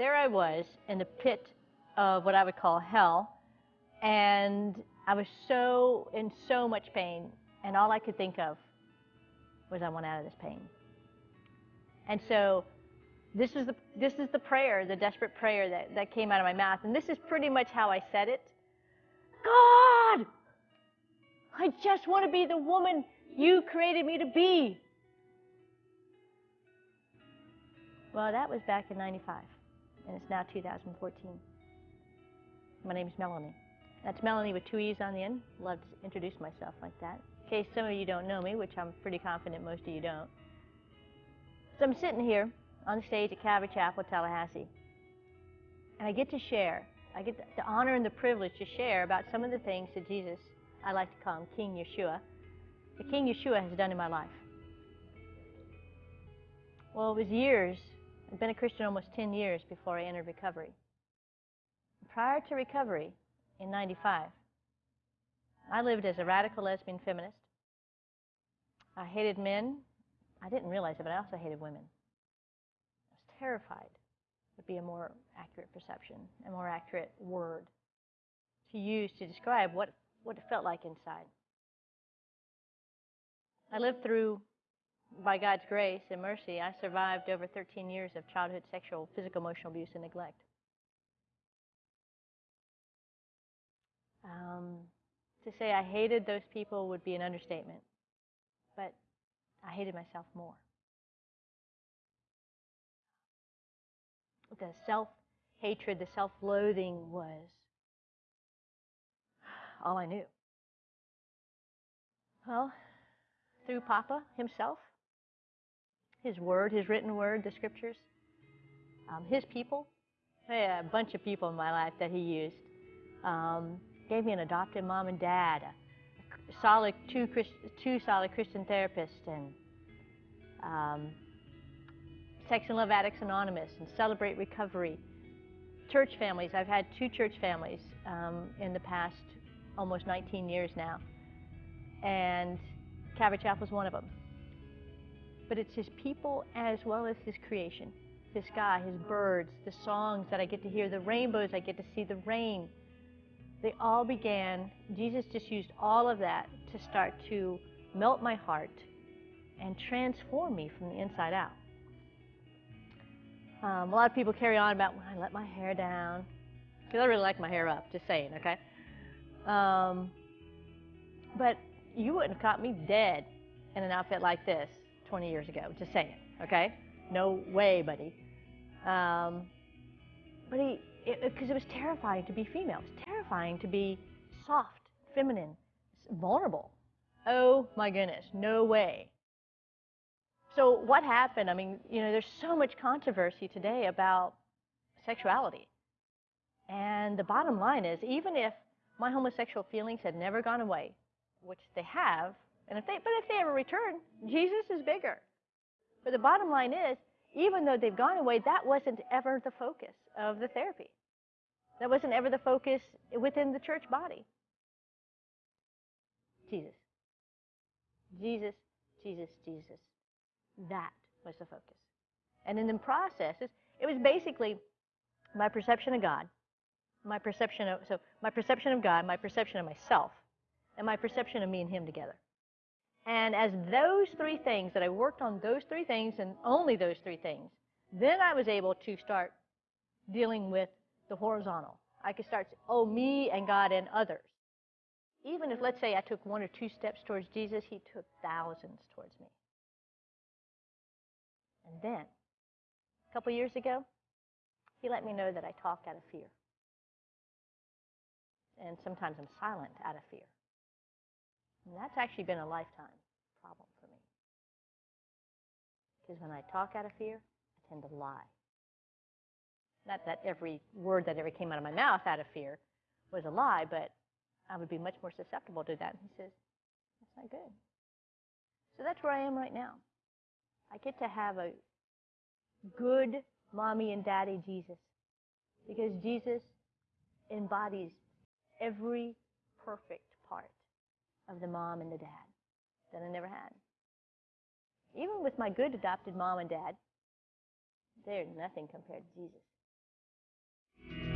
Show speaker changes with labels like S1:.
S1: there I was in the pit of what I would call hell, and I was so in so much pain, and all I could think of was I want out of this pain. And so this is the this is the prayer, the desperate prayer that, that came out of my mouth. And this is pretty much how I said it. God, I just want to be the woman you created me to be. Well, that was back in 95, and it's now 2014. My name is Melanie. That's Melanie with two E's on the end. Love to introduce myself like that. In case some of you don't know me, which I'm pretty confident most of you don't. So I'm sitting here on the stage at Calvary Chapel, Tallahassee, and I get to share. I get the honor and the privilege to share about some of the things that Jesus, I like to call him King Yeshua, the King Yeshua has done in my life. Well, it was years. I've been a Christian almost 10 years before I entered recovery. Prior to recovery, in 95, I lived as a radical lesbian feminist. I hated men. I didn't realize it, but I also hated women. I was terrified, would be a more accurate perception, a more accurate word to use to describe what, what it felt like inside. I lived through, by God's grace and mercy, I survived over 13 years of childhood sexual, physical, emotional abuse, and neglect. Um, to say I hated those people would be an understatement, but I hated myself more. The self hatred, the self loathing was all I knew. Well, through Papa himself, his word, his written word, the scriptures, um, his people, a bunch of people in my life that he used. Um, gave me an adopted mom and dad, a solid two, Christ, two solid Christian therapists, and um, Sex and Love Addicts Anonymous, and Celebrate Recovery. Church families. I've had two church families um, in the past almost 19 years now, and Calvary Chapel is one of them. But it's His people as well as His creation. The sky, His birds, the songs that I get to hear, the rainbows I get to see, the rain they all began, Jesus just used all of that to start to melt my heart and transform me from the inside out. Um, a lot of people carry on about when I let my hair down, because I really like my hair up, just saying, okay? Um, but you wouldn't have caught me dead in an outfit like this 20 years ago, just saying, it. okay? No way, buddy. Um, but he, because it, it, was terrifying to be female. It was terrifying to be soft, feminine, vulnerable. Oh my goodness, no way. So what happened? I mean, you know, there's so much controversy today about sexuality. And the bottom line is, even if my homosexual feelings had never gone away, which they have, and if they, but if they ever return, Jesus is bigger. But the bottom line is, even though they've gone away, that wasn't ever the focus of the therapy. That wasn't ever the focus within the church body. Jesus. Jesus, Jesus, Jesus. That was the focus. And in the process, it was basically my perception of God, my perception of so my perception of God, my perception of myself, and my perception of me and Him together. And as those three things, that I worked on those three things and only those three things, then I was able to start dealing with the horizontal. I could start, oh, me and God and others. Even if, let's say, I took one or two steps towards Jesus, he took thousands towards me. And then, a couple years ago, he let me know that I talk out of fear. And sometimes I'm silent out of fear. And that's actually been a lifetime problem for me. Because when I talk out of fear, I tend to lie. Not that every word that ever came out of my mouth out of fear was a lie, but I would be much more susceptible to that. And he says, That's not good. So that's where I am right now. I get to have a good mommy and daddy Jesus. Because Jesus embodies every perfect part of the mom and the dad that I never had. Even with my good adopted mom and dad, they're nothing compared to Jesus.